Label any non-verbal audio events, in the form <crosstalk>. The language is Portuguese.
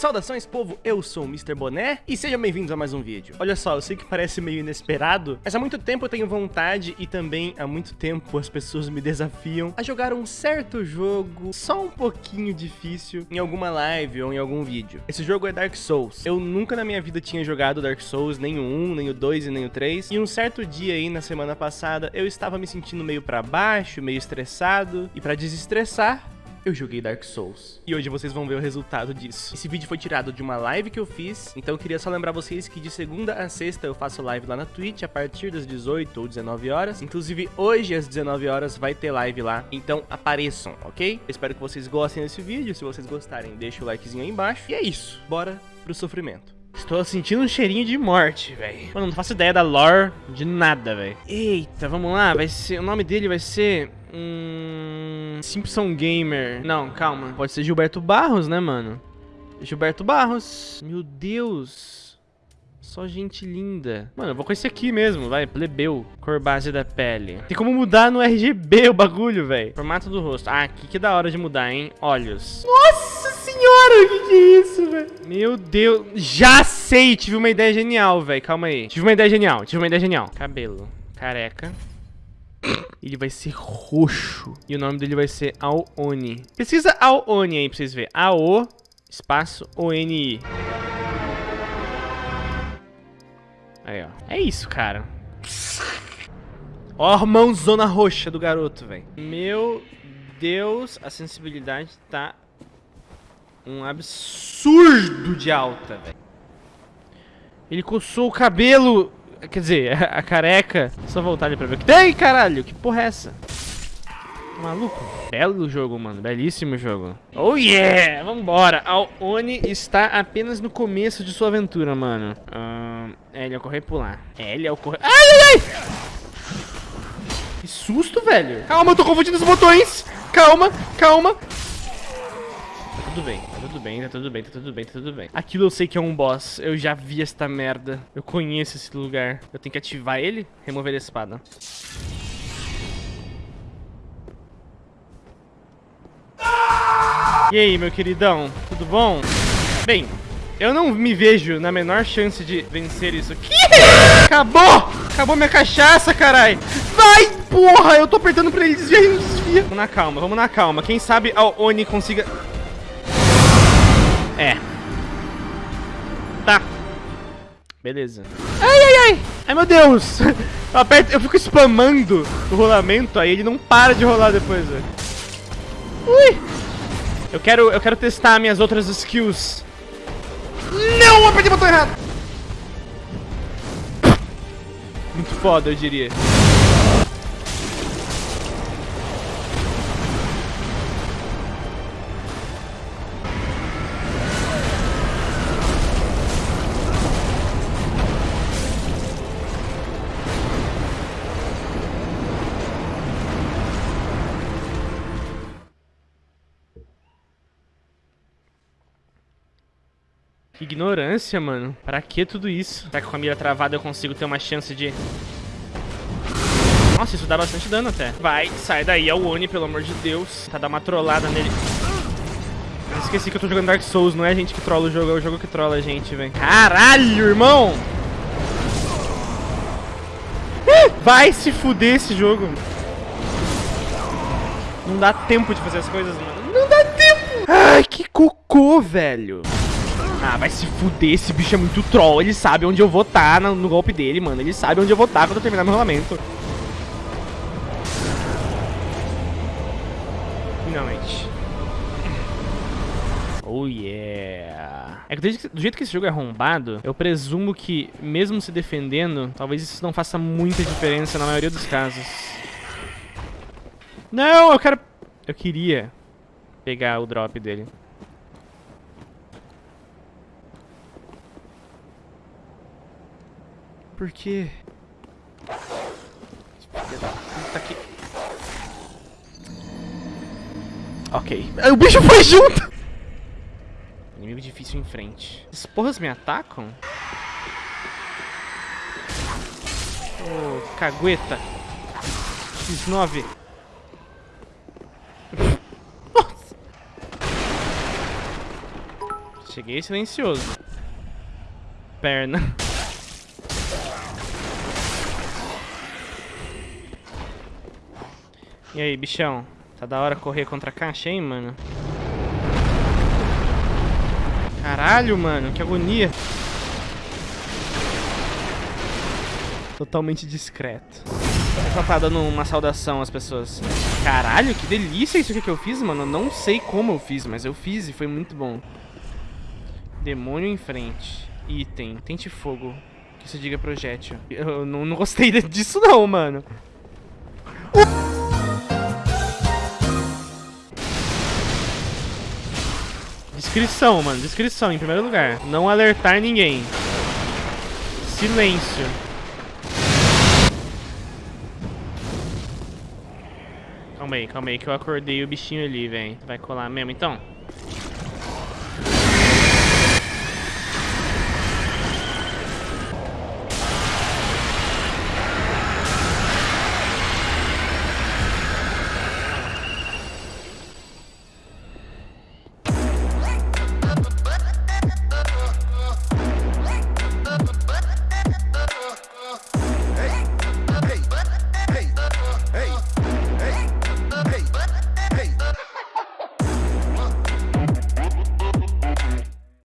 Saudações povo, eu sou o Mr. Boné e sejam bem-vindos a mais um vídeo. Olha só, eu sei que parece meio inesperado, mas há muito tempo eu tenho vontade e também há muito tempo as pessoas me desafiam a jogar um certo jogo só um pouquinho difícil em alguma live ou em algum vídeo. Esse jogo é Dark Souls. Eu nunca na minha vida tinha jogado Dark Souls, nem o 1, nem o 2 e nem o 3, e um certo dia aí na semana passada eu estava me sentindo meio pra baixo, meio estressado, e pra desestressar, eu joguei Dark Souls. E hoje vocês vão ver o resultado disso. Esse vídeo foi tirado de uma live que eu fiz, então eu queria só lembrar vocês que de segunda a sexta eu faço live lá na Twitch a partir das 18 ou 19 horas. Inclusive hoje às 19 horas vai ter live lá, então apareçam, ok? Eu espero que vocês gostem desse vídeo, se vocês gostarem deixa o likezinho aí embaixo. E é isso, bora pro sofrimento. Estou sentindo um cheirinho de morte, velho. Mano, não faço ideia da lore de nada, velho. Eita, vamos lá. Vai ser. O nome dele vai ser. Hum. Simpson Gamer. Não, calma. Pode ser Gilberto Barros, né, mano? Gilberto Barros. Meu Deus. Só gente linda. Mano, eu vou com esse aqui mesmo, vai. Plebeu. Cor base da pele. Tem como mudar no RGB o bagulho, velho. Formato do rosto. Ah, aqui que da hora de mudar, hein? Olhos. Nossa senhora, o que, que é isso, velho? Meu Deus. Já sei. Tive uma ideia genial, velho. Calma aí. Tive uma ideia genial. Tive uma ideia genial. Cabelo. Careca. Ele vai ser roxo. E o nome dele vai ser Aoni. Pesquisa Aoni aí pra vocês verem. A-O, espaço, O-N-I. Aí, ó. É isso, cara. Ó a mãozona roxa do garoto, velho. Meu Deus, a sensibilidade tá um absurdo de alta, velho. Ele coçou o cabelo. Quer dizer, <laughs> a careca. Só voltar ali pra ver o que tem, caralho. Que porra é essa? Maluco. Belo jogo, mano. Belíssimo jogo. Oh, yeah! Vambora. Oni está apenas no começo de sua aventura, mano. Uh, L ao correr e pular. L ao correr... Ai, ai, ai! Que susto, velho. Calma, eu tô confundindo os botões. Calma, calma. Tudo bem, tá tudo bem, tá tudo bem, tá tudo bem, tá tudo bem. Aquilo eu sei que é um boss. Eu já vi esta merda. Eu conheço esse lugar. Eu tenho que ativar ele, remover a espada. E aí, meu queridão, tudo bom? Bem, eu não me vejo na menor chance de vencer isso aqui. Acabou! Acabou minha cachaça, carai! Vai, porra! Eu tô apertando pra ele desviar e não desvia. Vamos na calma, vamos na calma. Quem sabe a Oni consiga... É. Tá. Beleza. Ai, ai, ai! Ai, meu Deus! <laughs> Eu, aperto, eu fico spamando o rolamento, aí ele não para de rolar depois, velho. Ui! Eu quero, eu quero testar minhas outras skills. Não, apertei o botão errado. Muito foda, eu diria. Que ignorância, mano. Pra que tudo isso? Será que com a mira travada eu consigo ter uma chance de... Nossa, isso dá bastante dano até. Vai, sai daí, é o Oni, pelo amor de Deus. Tá, dá uma trollada nele. Eu esqueci que eu tô jogando Dark Souls, não é a gente que trola o jogo, é o jogo que trola a gente, velho. Caralho, irmão! Vai se fuder esse jogo. Não dá tempo de fazer as coisas, mano. Não dá tempo! Ai, que cocô, velho. Ah, vai se fuder, esse bicho é muito troll. Ele sabe onde eu vou estar tá no, golpe dele, mano. Ele sabe onde eu vou estar tá quando eu terminar meu rolamento. Finalmente. Oh, yeah. É que do jeito que esse jogo é arrombado, eu presumo que, mesmo se defendendo, talvez isso não faça muita diferença na maioria dos casos. Não, eu quero... Eu queria pegar o drop dele. Por quê? Tá aqui. Ok. O bicho foi junto! Inimigo difícil em frente. Essas porras me atacam? Ô, oh, cagueta. X9. Nossa. Cheguei silencioso. Perna. E aí, bichão? Tá da hora correr contra a caixa, hein, mano? Caralho, mano, que agonia. Totalmente discreto. Só tá dando uma saudação às pessoas. Caralho, que delícia isso que eu fiz, mano. Não sei como eu fiz, mas eu fiz e foi muito bom. Demônio em frente. Item. Tente fogo. Que se diga projétil. Eu não, não gostei disso não, mano. Descrição, mano. Descrição, em primeiro lugar. Não alertar ninguém. Silêncio. Calma aí, calma aí, que eu acordei o bichinho ali, velho. Vai colar mesmo, então?